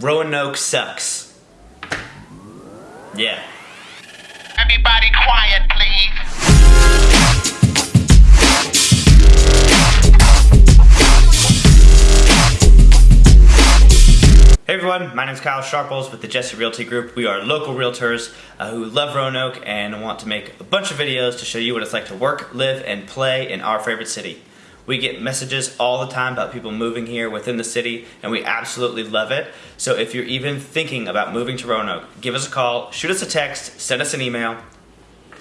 Roanoke sucks. Yeah. Everybody quiet, please. Hey everyone, my name is Kyle Sharples with the Jesse Realty Group. We are local realtors uh, who love Roanoke and want to make a bunch of videos to show you what it's like to work, live, and play in our favorite city. We get messages all the time about people moving here within the city, and we absolutely love it. So if you're even thinking about moving to Roanoke, give us a call, shoot us a text, send us an email.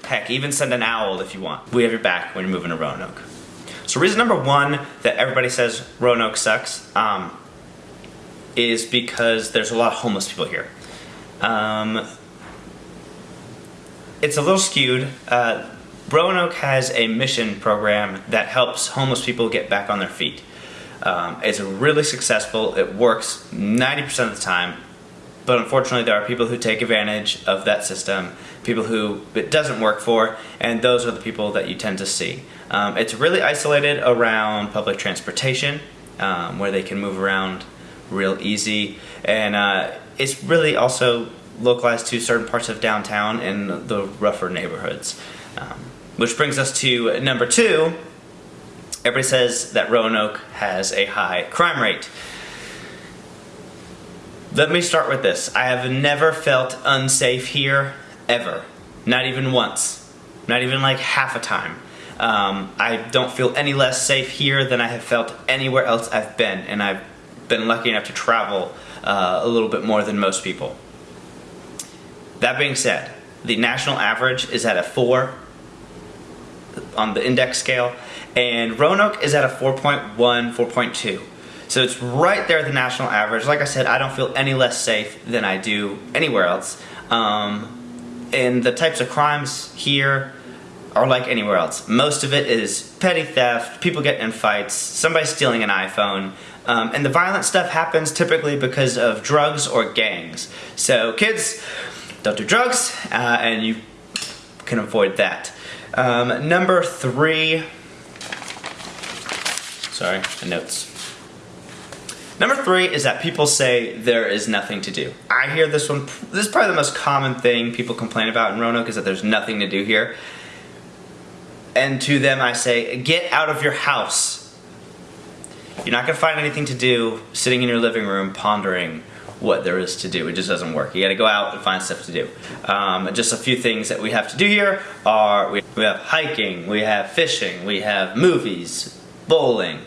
Heck, even send an owl if you want. We have your back when you're moving to Roanoke. So reason number one that everybody says Roanoke sucks, um, is because there's a lot of homeless people here. Um, it's a little skewed. Uh, Roanoke has a mission program that helps homeless people get back on their feet. Um, it's really successful. It works 90% of the time, but unfortunately there are people who take advantage of that system, people who it doesn't work for, and those are the people that you tend to see. Um, it's really isolated around public transportation, um, where they can move around real easy, and uh, it's really also localized to certain parts of downtown and the rougher neighborhoods. Um, which brings us to number two. Everybody says that Roanoke has a high crime rate. Let me start with this. I have never felt unsafe here, ever. Not even once. Not even like half a time. Um, I don't feel any less safe here than I have felt anywhere else I've been, and I've been lucky enough to travel uh, a little bit more than most people. That being said, the national average is at a 4 on the index scale, and Roanoke is at a 4.1, 4.2. So it's right there at the national average. Like I said, I don't feel any less safe than I do anywhere else. Um, and the types of crimes here are like anywhere else. Most of it is petty theft, people getting in fights, somebody stealing an iPhone, um, and the violent stuff happens typically because of drugs or gangs. So kids, don't do drugs, uh, and you can avoid that. Um, number three, sorry, the notes. Number three is that people say there is nothing to do. I hear this one, this is probably the most common thing people complain about in Roanoke is that there's nothing to do here. And to them I say, get out of your house. You're not gonna find anything to do sitting in your living room pondering what there is to do. It just doesn't work. You gotta go out and find stuff to do. Um, just a few things that we have to do here are we, we have hiking, we have fishing, we have movies, bowling,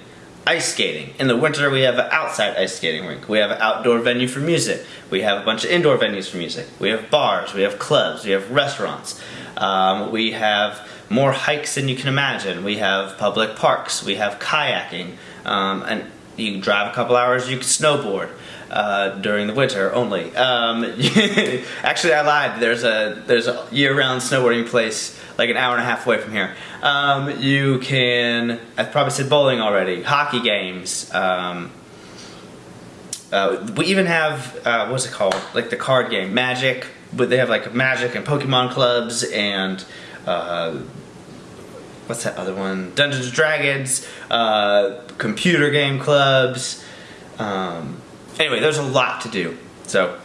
ice skating. In the winter, we have an outside ice skating rink. We have an outdoor venue for music. We have a bunch of indoor venues for music. We have bars, we have clubs, we have restaurants. Um, we have more hikes than you can imagine. We have public parks, we have kayaking, um, and you can drive a couple hours, you can snowboard. Uh, during the winter only. Um, actually, I lied. There's a there's a year-round snowboarding place like an hour and a half away from here. Um, you can. I've probably said bowling already. Hockey games. Um, uh, we even have uh, what's it called? Like the card game, Magic. But they have like Magic and Pokemon clubs and. What's that other one? Dungeons and Dragons, uh, computer game clubs. Um, anyway, there's a lot to do. So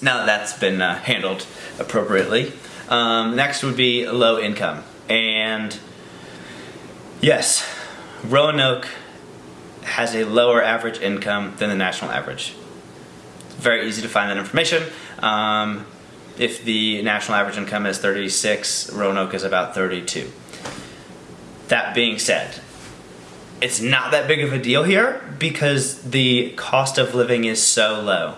now that that's been uh, handled appropriately, um, next would be low income. And yes, Roanoke has a lower average income than the national average. It's very easy to find that information. Um, if the national average income is 36, Roanoke is about 32. That being said, it's not that big of a deal here because the cost of living is so low.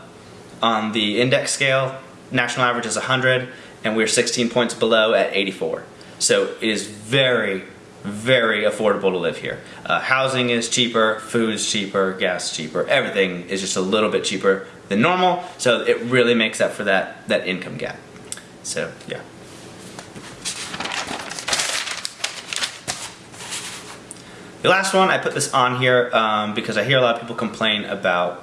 On the index scale, national average is 100 and we're 16 points below at 84. So it is very, very affordable to live here. Uh, housing is cheaper, food is cheaper, gas is cheaper, everything is just a little bit cheaper than normal, so it really makes up for that, that income gap. So, yeah. The last one, I put this on here um, because I hear a lot of people complain about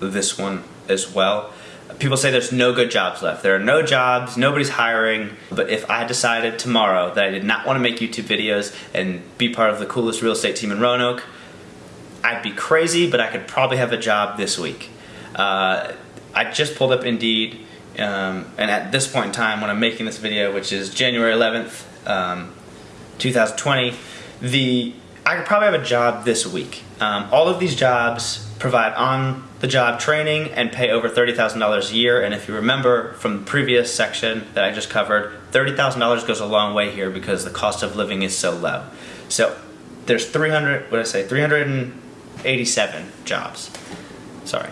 this one as well. People say there's no good jobs left. There are no jobs, nobody's hiring, but if I decided tomorrow that I did not want to make YouTube videos and be part of the coolest real estate team in Roanoke, I'd be crazy, but I could probably have a job this week. Uh, I just pulled up Indeed, um, and at this point in time, when I'm making this video, which is January 11th, um, 2020, the I could probably have a job this week. Um, all of these jobs provide on the job training and pay over $30,000 a year. And if you remember from the previous section that I just covered, $30,000 goes a long way here because the cost of living is so low. So there's 300, what did I say, 387 jobs. Sorry.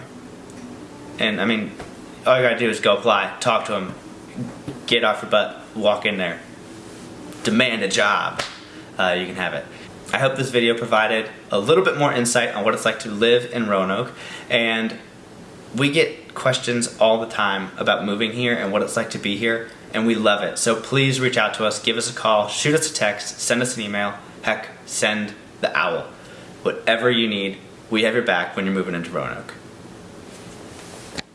And I mean, all you gotta do is go apply, talk to them, get off your butt, walk in there, demand a job. Uh, you can have it. I hope this video provided a little bit more insight on what it's like to live in Roanoke. And we get questions all the time about moving here and what it's like to be here, and we love it. So please reach out to us, give us a call, shoot us a text, send us an email, heck, send the owl. Whatever you need, we have your back when you're moving into Roanoke.